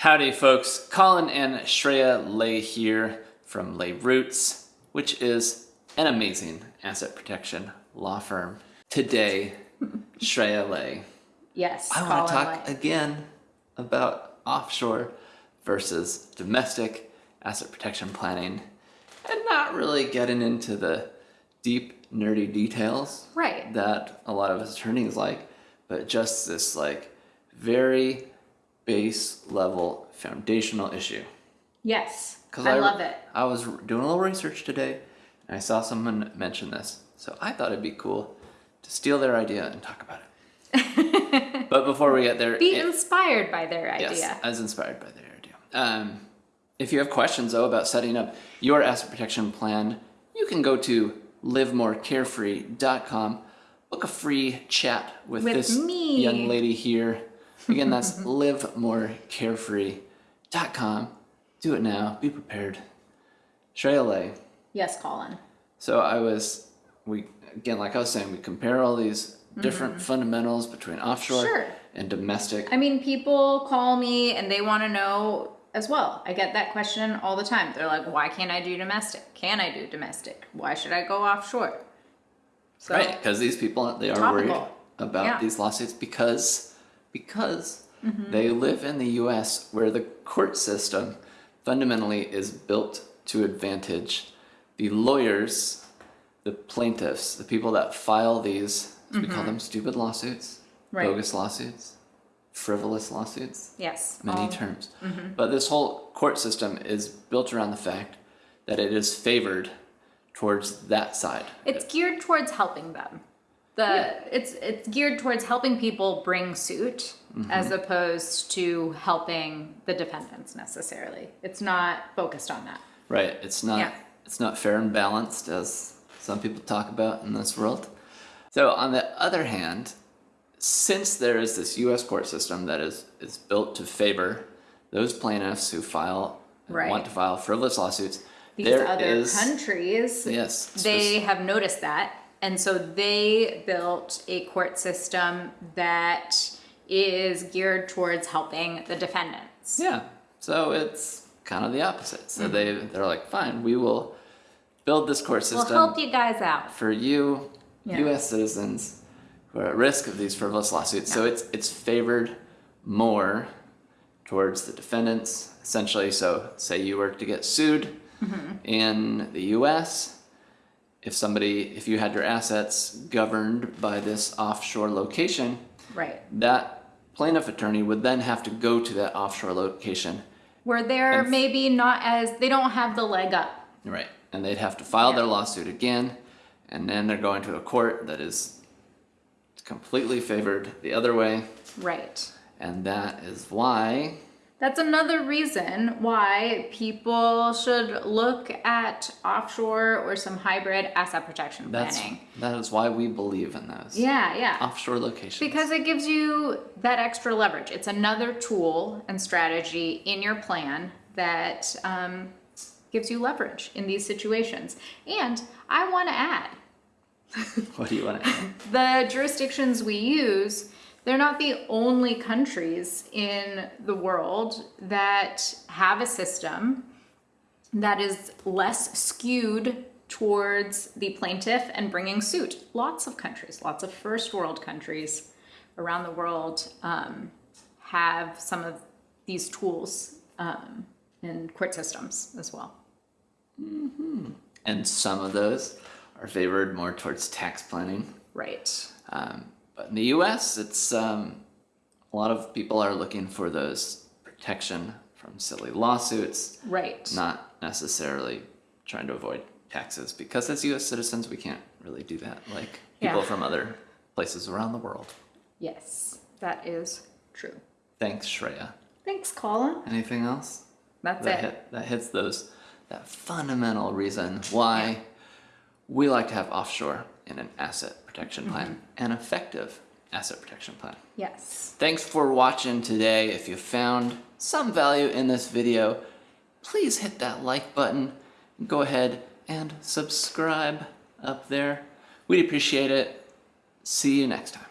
Howdy folks, Colin and Shreya Lay here from Lay Roots, which is an amazing asset protection law firm. Today, Shreya Lay. Yes, I want to talk Lay. again about offshore versus domestic asset protection planning and not really getting into the deep nerdy details Right. that a lot of us attorneys like, but just this like very base level foundational issue. Yes, 'Cause I, love it. I was doing a little research today and I saw someone mention this. So I thought it'd be cool to steal their idea and talk about it. but before we get there, Be it- inspired by their idea. Yes, I was inspired by their idea. Um, if you have questions though about setting up your asset protection plan, you can go to livemorecarefree.com, book a free chat with, With this me. young lady here. Again, that's livemorecarefree.com. Do it now. Be prepared. Shreya Yes, Colin. So I was, we again, like I was saying, we compare all these different fundamentals between offshore Mm-hmm. Sure. and domestic. I mean, people call me and they want to know as well. I get that question all the time. They're like, why can't I do domestic? Can I do domestic? Why should I go offshore? So, Right, because these people they are worried about Yeah. these lawsuits because because Mm-hmm. they live in the U.S. where the court system fundamentally is built to advantage the lawyers, the plaintiffs, the people that file these. We call them stupid lawsuits, Mm-hmm. Right. bogus lawsuits, frivolous lawsuits Yes. many all- terms. Mm-hmm. But this whole court system is built around the fact that it is favored towards that side. It's geared towards helping them. The it's it's geared towards helping people bring suit Mm-hmm. as opposed to helping the defendants necessarily. It's not focused on that. Right. It's not Yeah. it's not fair and balanced as some people talk about in this world. So on the other hand, since there is this US court system that is is built to favor those plaintiffs who file Right. want to file frivolous lawsuits, These there other is- countries yes they have noticed that and so they built a court system that is geared towards helping the defendants Yeah. So it's kind of the opposite. So they they're like, fine, we will build this court system. we'll help you guys out for you, Yeah. U.S. citizens who are at risk of these frivolous lawsuits. So it's it's favored more towards the defendants, essentially. So say you were to get sued Mm-hmm. in the U.S. If somebody, if you had your assets governed by this offshore location, right. that plaintiff attorney would then have to go to that offshore location. Where they're maybe not as they don't have the leg up. Right. And they'd have to file their lawsuit again, and then they're going to a court that is completely favored the other way, right. And that is why That's another reason why people should look at offshore or some hybrid asset protection that's planning. that is why we believe in those Yeah, yeah. offshore locations. Because it gives you that extra leverage. It's another tool and strategy in your plan that um, gives you leverage in these situations. And I want to add what do you want to add? the jurisdictions we use, they're not the only countries in the world that have a system that is less skewed towards the plaintiff and bringing suit. Lots of countries, lots of first world countries around the world um, have some of these tools um, in court systems as well. and some of those are favored more towards tax planning. Right. Um, but in the U.S., it's um, a lot of people are looking for those protection from silly lawsuits. Right. not necessarily trying to avoid taxes because as US citizens we can't really do that like people Yeah. from other places around the world. Yes, that is true. Thanks Shreya. Thanks, Colin. Anything else? That's that it. hit that hits those that fundamental reason why we like to have offshore in an asset protection mm-hmm. plan, an effective asset protection plan. Yes. Thanks for watching today. If you found some value in this video, please hit that like button. Go ahead and subscribe up there. We'd appreciate it. See you next time.